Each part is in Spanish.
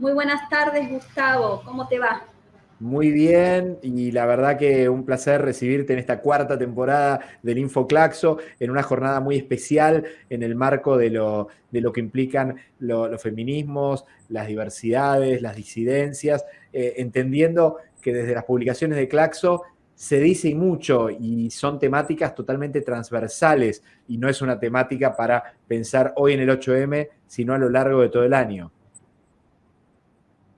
Muy buenas tardes, Gustavo. ¿Cómo te va? Muy bien, y la verdad que un placer recibirte en esta cuarta temporada del InfoClaxo, en una jornada muy especial en el marco de lo, de lo que implican los feminismos, las diversidades, las disidencias, eh, entendiendo que desde las publicaciones de Claxo se dice mucho y son temáticas totalmente transversales y no es una temática para pensar hoy en el 8M, sino a lo largo de todo el año.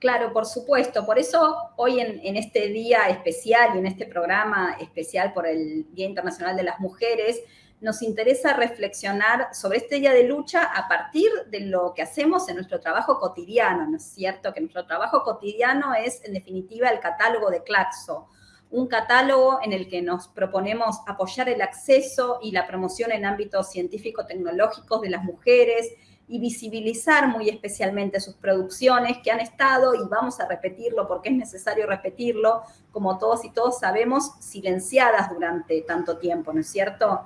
Claro, por supuesto. Por eso hoy en, este día especial y en este programa especial por el Día Internacional de las Mujeres, nos interesa reflexionar sobre este día de lucha a partir de lo que hacemos en nuestro trabajo cotidiano, ¿no es cierto? Que nuestro trabajo cotidiano es, en definitiva, el catálogo de Claxo, un catálogo en el que nos proponemos apoyar el acceso y la promoción en ámbitos científico-tecnológicos de las mujeres, y visibilizar muy especialmente sus producciones que han estado, y vamos a repetirlo porque es necesario repetirlo, como todos y todos sabemos, silenciadas durante tanto tiempo, ¿no es cierto?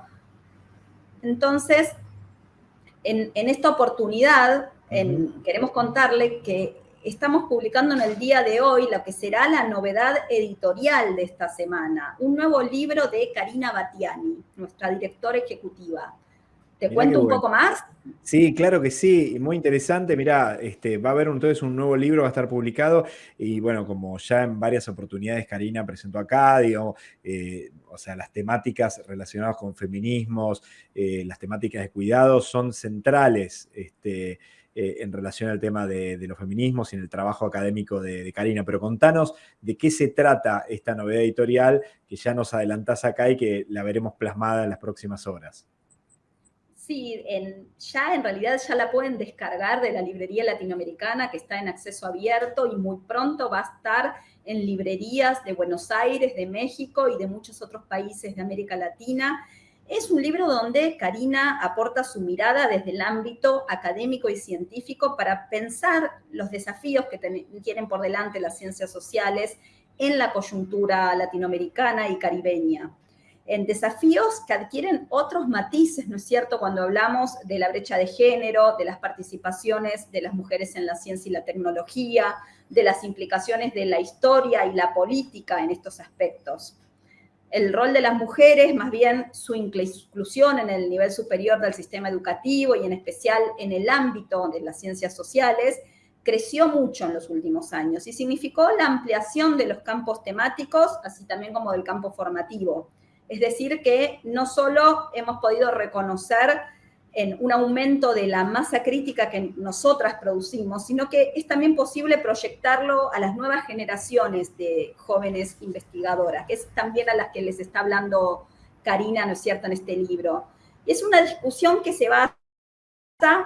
Entonces, en, esta oportunidad, queremos contarle que estamos publicando en el día de hoy lo que será la novedad editorial de esta semana, un nuevo libro de Karina Batiani, nuestra directora ejecutiva. ¿Te cuento un poco más? Sí, claro que sí, muy interesante. Mirá, este, va a haber entonces un nuevo libro, va a estar publicado y bueno, como ya en varias oportunidades Karina presentó acá, digamos, eh, o sea, las temáticas relacionadas con feminismos, eh, las temáticas de cuidado son centrales este, eh, en relación al tema de, los feminismos y en el trabajo académico de, de, Karina. Pero contanos de qué se trata esta novedad editorial que ya nos adelantás acá y que la veremos plasmada en las próximas horas. Sí, ya en realidad ya la pueden descargar de la librería latinoamericana que está en acceso abierto y muy pronto va a estar en librerías de Buenos Aires, de México y de muchos otros países de América Latina. Es un libro donde Karina aporta su mirada desde el ámbito académico y científico para pensar los desafíos que tienen por delante las ciencias sociales en la coyuntura latinoamericana y caribeña en desafíos que adquieren otros matices, ¿no es cierto?, cuando hablamos de la brecha de género, de las participaciones de las mujeres en la ciencia y la tecnología, de las implicaciones de la historia y la política en estos aspectos. El rol de las mujeres, más bien su inclusión en el nivel superior del sistema educativo y en especial en el ámbito de las ciencias sociales, creció mucho en los últimos años y significó la ampliación de los campos temáticos, así también como del campo formativo. Es decir, que no solo hemos podido reconocer en un aumento de la masa crítica que nosotras producimos, sino que es también posible proyectarlo a las nuevas generaciones de jóvenes investigadoras, que es también a las que les está hablando Karina, ¿no es cierto?, en este libro. Y es una discusión que se va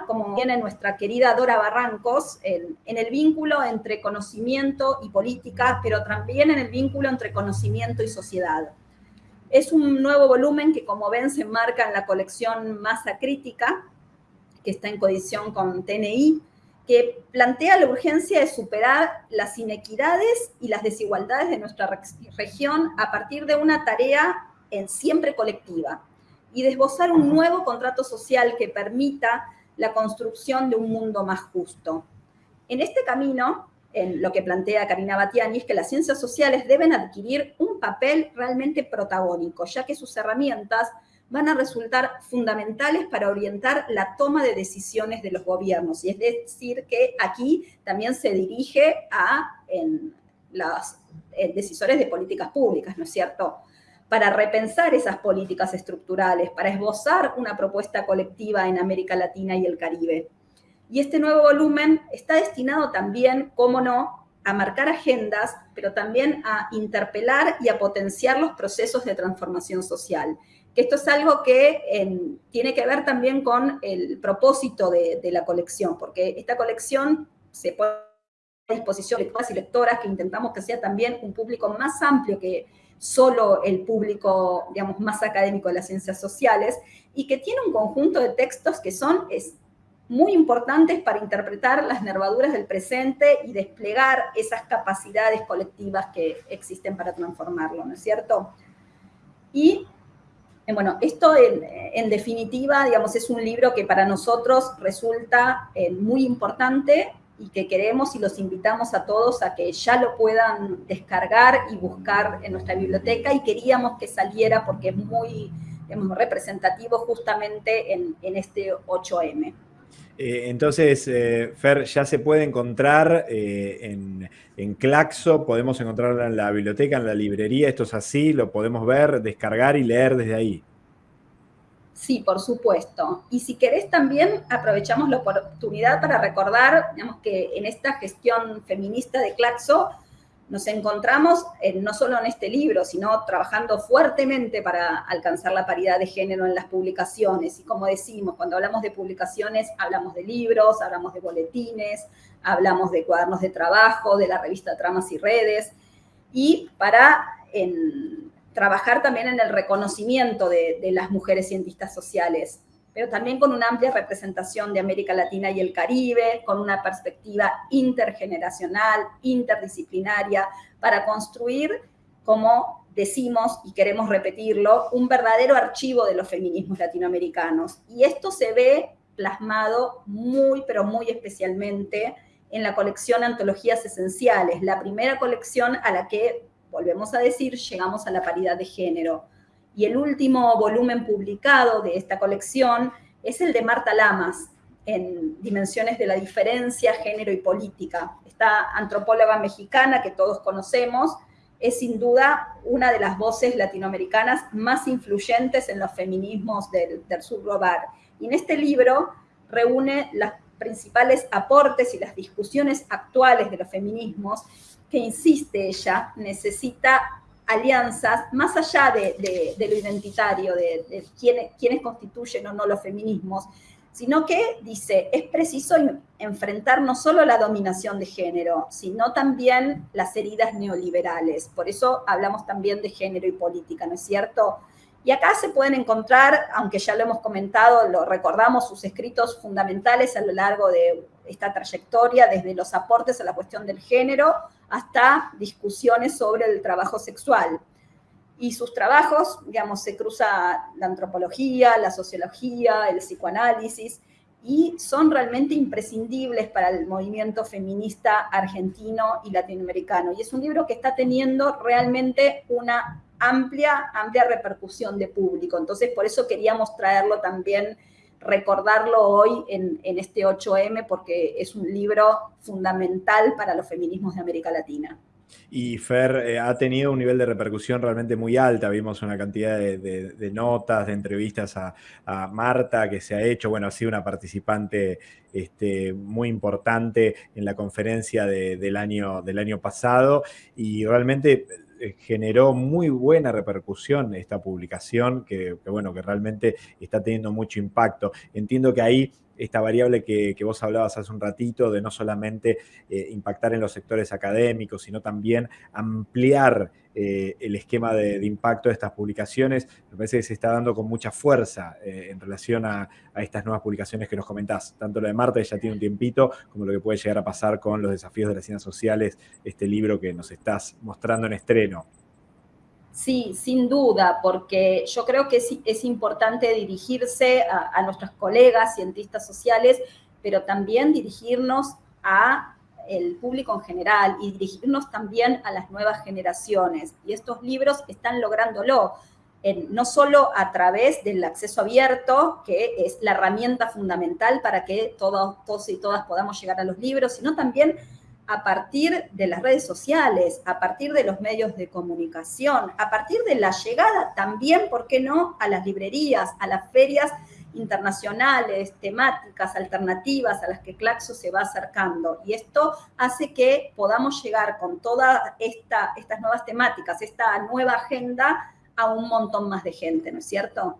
como viene nuestra querida Dora Barrancos, en, en, el vínculo entre conocimiento y política, pero también en el vínculo entre conocimiento y sociedad. Es un nuevo volumen que, como ven, se enmarca en la colección Masa Crítica, que está en coedición con TNI, que plantea la urgencia de superar las inequidades y las desigualdades de nuestra región a partir de una tarea en siempre colectiva y de esbozar un nuevo contrato social que permita la construcción de un mundo más justo. En este camino, en lo que plantea Karina Batiani, es que las ciencias sociales deben adquirir un papel realmente protagónico, ya que sus herramientas van a resultar fundamentales para orientar la toma de decisiones de los gobiernos. Y es decir, que aquí también se dirige a los decisores de políticas públicas, ¿no es cierto? Para repensar esas políticas estructurales, para esbozar una propuesta colectiva en América Latina y el Caribe. Y este nuevo volumen está destinado también, cómo no, a marcar agendas, pero también a interpelar y a potenciar los procesos de transformación social. Que esto es algo que tiene que ver también con el propósito de, la colección, porque esta colección se pone a disposición de lectoras y lectoras que intentamos que sea también un público más amplio que solo el público, digamos, más académico de las ciencias sociales, y que tiene un conjunto de textos que son muy importantes para interpretar las nervaduras del presente y desplegar esas capacidades colectivas que existen para transformarlo, ¿no es cierto? Y, eh, bueno, esto en, definitiva, digamos, es un libro que para nosotros resulta eh, muy importante y que queremos y los invitamos a todos a que ya lo puedan descargar y buscar en nuestra biblioteca y queríamos que saliera porque es muy representativo justamente en, este 8M. Eh, entonces, eh, Fer, ya se puede encontrar eh, en, en, Claxo, podemos encontrarla en la biblioteca, en la librería, esto es así, lo podemos ver, descargar y leer desde ahí. Sí, por supuesto. Y si querés también aprovechamos la oportunidad para recordar, digamos, que en esta gestión feminista de Claxo nos encontramos no solo en este libro, sino trabajando fuertemente para alcanzar la paridad de género en las publicaciones. Y como decimos, cuando hablamos de publicaciones, hablamos de libros, hablamos de boletines, hablamos de cuadernos de trabajo, de la revista Tramas y Redes. Y para trabajar también en el reconocimiento de, las mujeres cientistas sociales, pero también con una amplia representación de América Latina y el Caribe, con una perspectiva intergeneracional, interdisciplinaria, para construir, como decimos y queremos repetirlo, un verdadero archivo de los feminismos latinoamericanos. Y esto se ve plasmado muy, pero muy especialmente en la colección Antologías Esenciales, la primera colección a la que volvemos a decir, llegamos a la paridad de género. Y el último volumen publicado de esta colección es el de Marta Lamas, en Dimensiones de la Diferencia, Género y Política. Esta antropóloga mexicana que todos conocemos es sin duda una de las voces latinoamericanas más influyentes en los feminismos del, del sur global. Y en este libro reúne los principales aportes y las discusiones actuales de los feminismos que insiste ella, necesita alianzas más allá de, lo identitario, de, quiénes, quiénes, constituyen o no los feminismos, sino que dice, es preciso enfrentar no solo la dominación de género, sino también las heridas neoliberales. Por eso hablamos también de género y política, ¿no es cierto? Y acá se pueden encontrar, aunque ya lo hemos comentado, lo recordamos, sus escritos fundamentales a lo largo de esta trayectoria, desde los aportes a la cuestión del género hasta discusiones sobre el trabajo sexual. Y sus trabajos, digamos, se cruza la antropología, la sociología, el psicoanálisis, y son realmente imprescindibles para el movimiento feminista argentino y latinoamericano. Y es un libro que está teniendo realmente una amplia, amplia repercusión de público. Entonces, por eso queríamos traerlo también, recordarlo hoy en, este 8M, porque es un libro fundamental para los feminismos de América Latina. Y Fer eh, ha tenido un nivel de repercusión realmente muy alta. Vimos una cantidad de, notas, de entrevistas a, Marta que se ha hecho. Bueno, ha sido una participante este, muy importante en la conferencia del, año, del año pasado y realmente generó muy buena repercusión esta publicación, que, bueno, que realmente está teniendo mucho impacto. Entiendo que ahí esta variable que, vos hablabas hace un ratito de no solamente eh, impactar en los sectores académicos, sino también ampliar eh, el esquema de, impacto de estas publicaciones, me parece que se está dando con mucha fuerza en relación a, a, estas nuevas publicaciones que nos comentás. Tanto lo de Marta, que ya tiene un tiempito, como lo que puede llegar a pasar con los desafíos de las ciencias sociales, este libro que nos estás mostrando en estreno. Sí, sin duda, porque yo creo que es, importante dirigirse a, nuestros colegas cientistas sociales, pero también dirigirnos a el público en general y dirigirnos también a las nuevas generaciones. Y estos libros están lográndolo, no solo a través del acceso abierto, que es la herramienta fundamental para que todos, todos y todas podamos llegar a los libros, sino también a partir de las redes sociales, a partir de los medios de comunicación, a partir de la llegada también, ¿por qué no?, a las librerías, a las ferias internacionales, temáticas, alternativas a las que Claxo se va acercando. Y esto hace que podamos llegar con todas esta, estas nuevas temáticas, esta nueva agenda, a un montón más de gente, ¿no es cierto?